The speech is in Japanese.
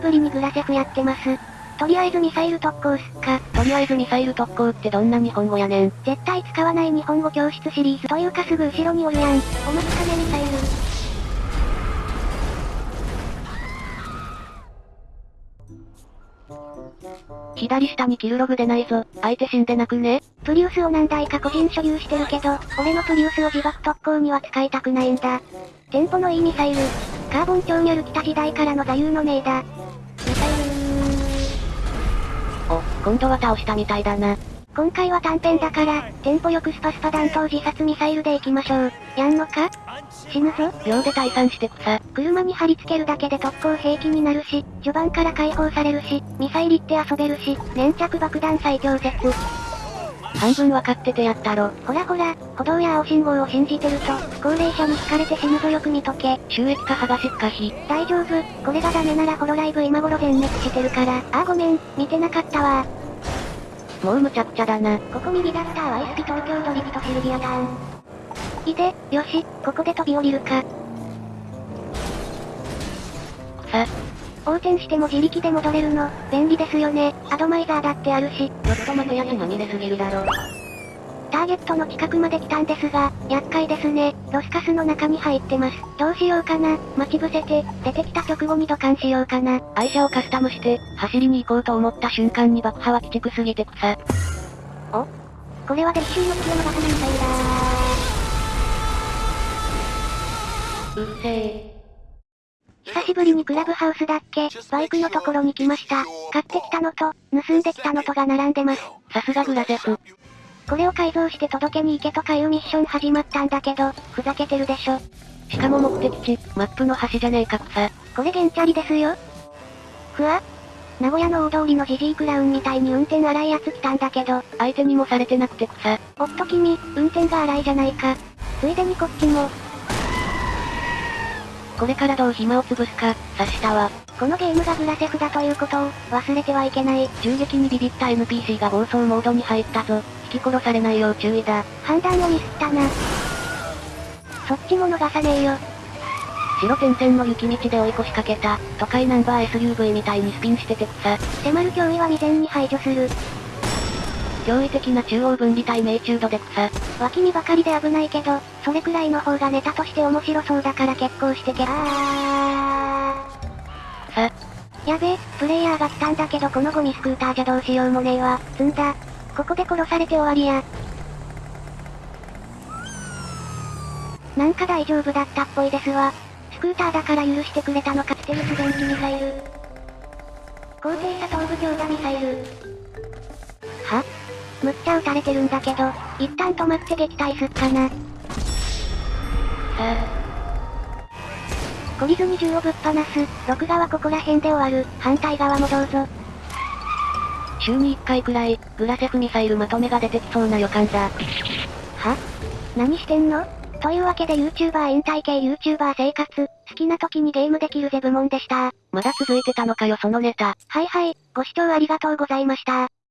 しぶりにグラセフやってます。とりあえずミサイル特攻っすか。とりあえずミサイル特攻ってどんな日本語やねん。絶対使わない日本語教室シリーズというかすぐ後ろにおるやん。お待ちかねミサイル。左下にキルログ出ないぞ。相手死んでなくね？プリウスを何台か個人所有してるけど、俺のプリウスを自爆特攻には使いたくないんだ。テンポのいいミサイル。カーボン超ニャル来た時代からの座右の銘だ。お、今度は倒したみたいだな。今回は短編だから、テンポよくスパスパ弾頭自殺ミサイルで行きましょう。やんのか？死ぬぞ。秒で退散してくさ。車に貼り付けるだけで特攻兵器になるし、序盤から解放されるし、ミサイルって遊べるし、粘着爆弾最強説。半分わかっててやったろ。ほらほら、歩道や青信号を信じてると、高齢者に惹かれて死ぬぞよく見とけ。収益化剥がしっかし。大丈夫、これがダメならホロライブ今頃全滅してるから。あーごめん、見てなかったわもうむちゃくちゃだな。ここ右だったワイスピ東京ドリフトシルビアターン。いで、よし、ここで飛び降りるか。さ、横転しても自力で戻れるの、便利ですよね。アドマイザーだってあるし。ちょっと待てや血まみれすぎるだろ。ターゲットの近くまで来たんですが、厄介ですね。ロスカスの中に入ってます。どうしようかな。待ち伏せて、出てきた直後にドカンしようかな。愛車をカスタムして、走りに行こうと思った瞬間に爆破は鬼畜すぎて草。お？これはデッシュの月を逃さないミサイルだうっせー。久しぶりにクラブハウスだっけ？バイクのところに来ました。買ってきたのと、盗んできたのとが並んでます。さすがグラゼフ。これを改造して届けに行けとかいうミッション始まったんだけど、ふざけてるでしょ。しかも目的地、マップの端じゃねえか草。これゲンチャリですよ。ふわ名古屋の大通りのジジイクラウンみたいに運転荒いやつ来たんだけど、相手にもされてなくて草。おっと君、運転が荒いじゃないか。ついでにこっちも。これからどう暇を潰すか、察したわ。このゲームがグラセフだということを、忘れてはいけない。銃撃にビビった NPC が暴走モードに入ったぞ。引き殺されないよう注意だ。判断をミスったな。そっちも逃さねえよ。白点々の雪道で追い越しかけた、都会ナンバー SUV みたいにスピンしてて草。迫る脅威は未然に排除する。驚異的な中央分離帯命中度で草。脇見ばかりで危ないけど、それくらいの方がネタとして面白そうだから結構してけ。あさ。やべえ、プレイヤーが来たんだけどこのゴミスクーターじゃどうしようもねえわ。積んだ。ここで殺されて終わりや。なんか大丈夫だったっぽいですわ。スクーターだから許してくれたのかステルス電気ミサイル。高低差頭部強打ミサイル。は？むっちゃ撃たれてるんだけど、一旦止まって撃退すっかな。懲りずに銃をぶっ放す。録画はここら辺で終わる。反対側もどうぞ。週に1回くらい、グラセフミサイルまとめが出てきそうな予感だ。は？何してんの？というわけで YouTuber 引退系 YouTuber 生活、好きな時にゲームできるぜ部門でした。まだ続いてたのかよそのネタ。はいはい、ご視聴ありがとうございました。